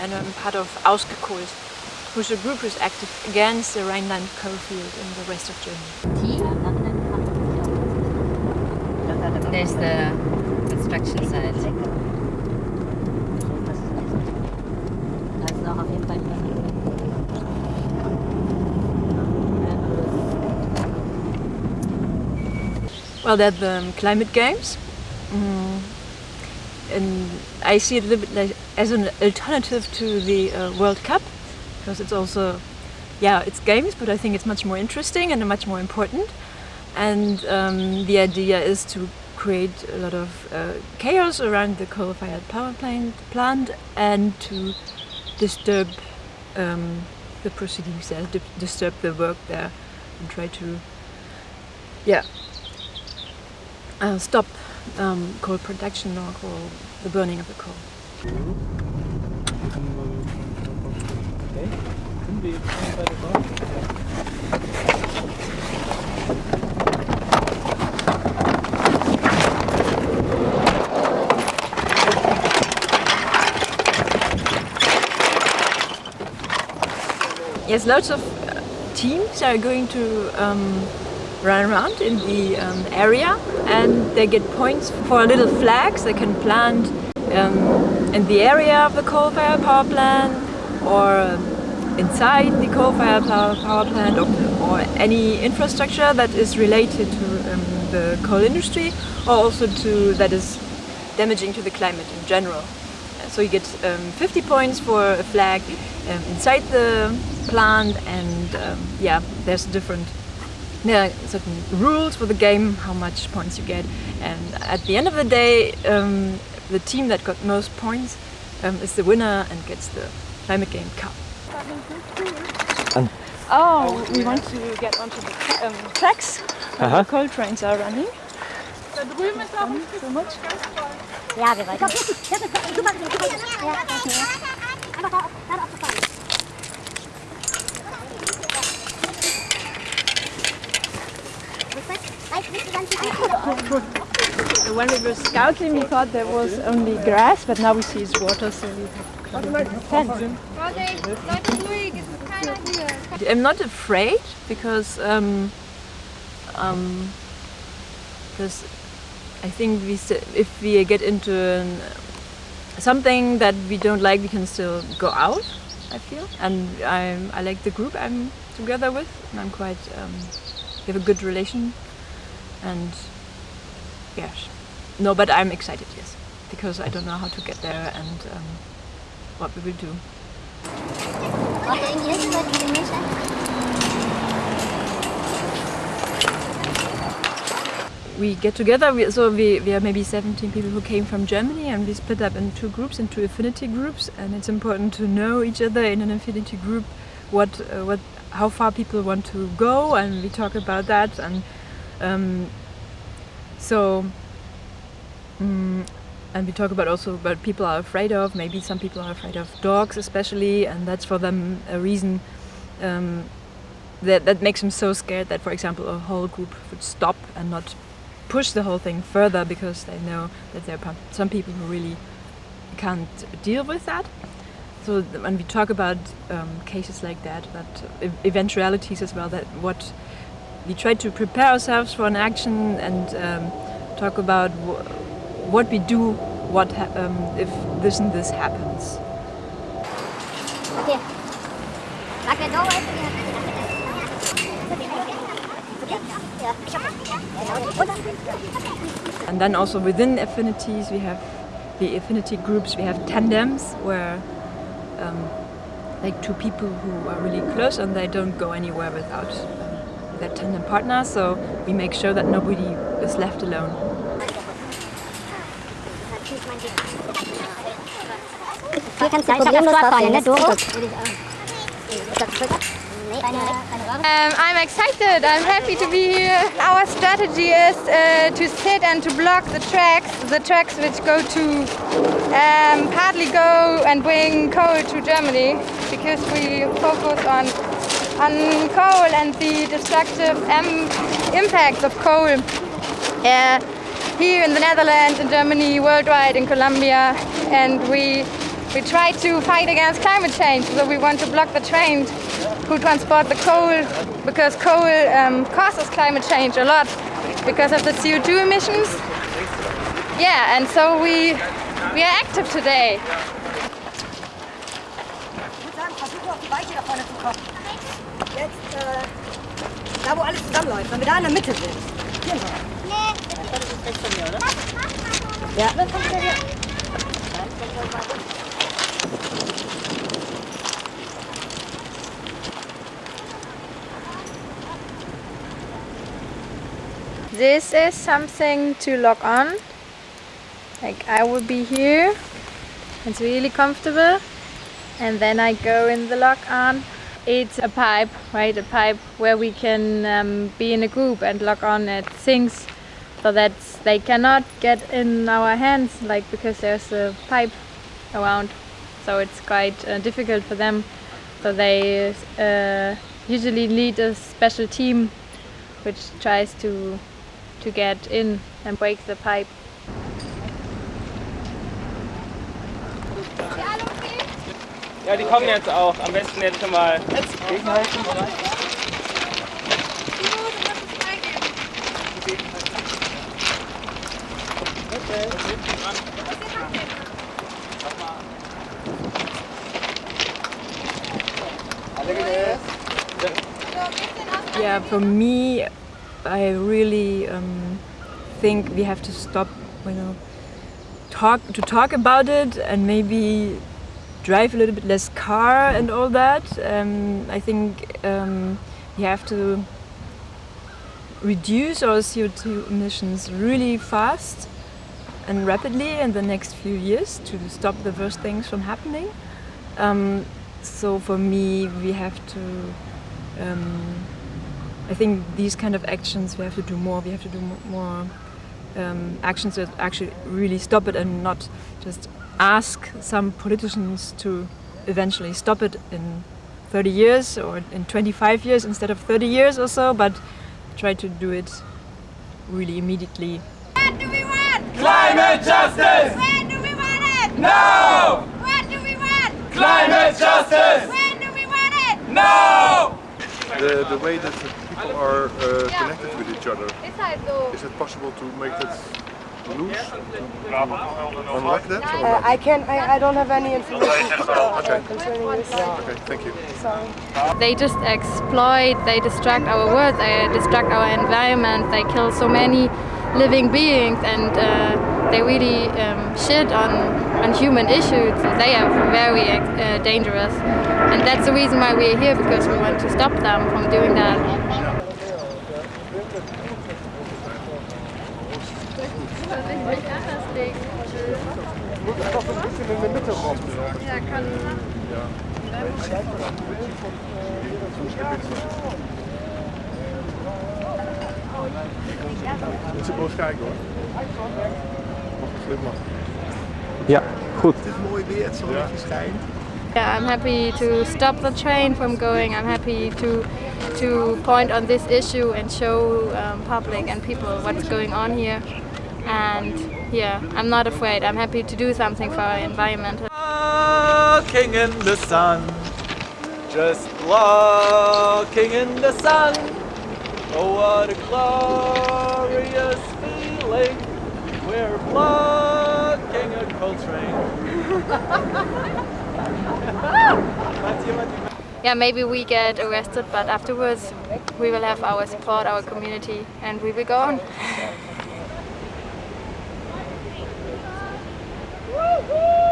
And I'm part of Ausgekohlt, who's a group who's active against the Rhineland coalfield in the west of Germany. There's the construction site. Well, they're the climate games. Mm. And I see it a little bit like, as an alternative to the uh, World Cup because it's also, yeah, it's games, but I think it's much more interesting and much more important. And um, the idea is to create a lot of uh, chaos around the coal-fired power plant, and to disturb um, the proceedings there, disturb the work there and try to, yeah, uh, stop um, coal production or coal, the burning of the coal. Yes, lots of uh, teams are going to um, run around in the um, area and they get points for little flags. They can plant um, in the area of the coal-fired power plant or inside the coal-fired power, plant or, or, any infrastructure that is related to um, the coal industry or also to that is damaging to the climate in general. So you get um, 50 points for a flag um, inside the plant and um, yeah, there's different there are certain rules for the game, how much points you get, and at the end of the day, um, the team that got most points um, is the winner and gets the Climate Game Cup. oh, we want to get onto the um, tracks where uh -huh. the coal trains are running. Da drüben ist auch so much. Ja, wir wollen. When we were scouting we thought there was only grass, but now we see it's water, so we have I'm not afraid because um, um, because I think we if we get into an, something that we don't like, we can still go out. I feel, and I'm, I like the group I'm together with, and I'm quite. Um, we have a good relation and yes no but I'm excited yes. Because I don't know how to get there and um, what we will do. We get together, we, so we, we are maybe 17 people who came from Germany and we split up in two groups, into affinity groups. And it's important to know each other in an affinity group what, uh, what, how far people want to go and we talk about that. And um, so, um, and we talk about also what people are afraid of. Maybe some people are afraid of dogs especially, and that's for them a reason um, that, that makes them so scared that, for example, a whole group would stop and not push the whole thing further because they know that there are some people who really can't deal with that. So when we talk about um, cases like that, that eventualities as well, that what we try to prepare ourselves for an action and um, talk about what we do what um, if this and this happens. Okay. And then also within affinities we have the affinity groups, we have tandems where um, like two people who are really close and they don't go anywhere without their tandem partner, so we make sure that nobody is left alone. Um, I'm excited, I'm happy to be here. Our strategy is uh, to sit and to block the tracks, the tracks which go to um, partly go and bring coal to Germany because we focus on on coal and the destructive impacts of coal. Uh, here in the Netherlands, in Germany, worldwide, in Colombia, and we we try to fight against climate change. So we want to block the trains who transport the coal because coal um, causes climate change a lot because of the CO2 emissions. Yeah, and so we we are active today. Jetzt, äh, da wo alles zusammenläuft, wenn wir da in der Mitte sind. This is something to lock on. Like I will be here. It's really comfortable. And then I go in the lock on. It's a pipe, right? A pipe where we can um, be in a group and lock on at things so that they cannot get in our hands, like because there's a pipe around. So it's quite uh, difficult for them. So they uh, usually lead a special team which tries to to get in and break the pipe. Ja, die kommen jetzt auch. Am besten jetzt schon mal. Yeah, for me, I really um, think we have to stop, you know, talk to talk about it and maybe drive a little bit less car and all that. Um, I think um, we have to reduce our CO2 emissions really fast and rapidly in the next few years to stop the worst things from happening. Um, so for me, we have to um, I think these kind of actions we have to do more. We have to do more um, actions that actually really stop it and not just ask some politicians to eventually stop it in 30 years or in 25 years instead of 30 years or so, but try to do it really immediately. What do we want? Climate justice! When do we want it? No! What do we want? Climate justice! When do we want it? No! the, the way that the people are uh, connected with each other. Is it possible to make that loose? To unlock that? Or Uh. I can't, I, I don't have any information Okay. concerning this. Okay, thank you. Sorry. They just exploit, they distract our world, they distract our environment, they kill so many living beings and uh, they really um, shit on, on human issues. They are very uh, dangerous. And that's the reason why we're here, because we want to stop them from doing that. Moet het toch een beetje in de mitte rampen? Ja, kann. Moet ze boos kijken hoor. Mag ik slim maken. Ja, goed. Het is mooi weer, het zonnetje schijnt. Yeah, I'm happy to stop the train from going. I'm happy to to point on this issue and show um, public and people what's going on here. And yeah, I'm not afraid. I'm happy to do something for our environment. Ah, walking in the sun, just walking in the sun. Oh, what a glorious feeling! We're blocking a coal train. Yeah, maybe we get arrested, but afterwards we will have our support, our community, and we will go on. Woo-hoo!